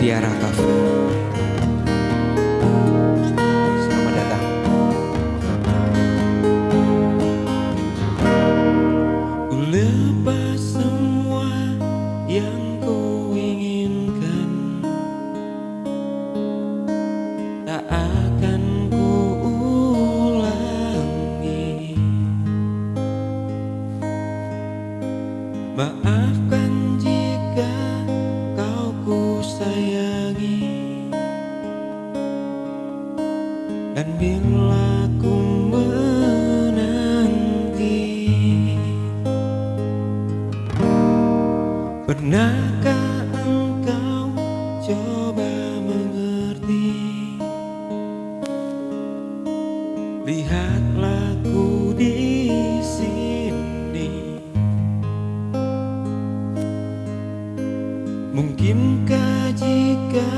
Tiara Cafe Selamat datang. Ku lepas semua yang ku inginkan. Tak akan ku ulangi. Maaf sayangi. Dan bila ku menanti Pernahkah engkau coba mengerti? Lihatlah ku di sini. Mungkinkah jika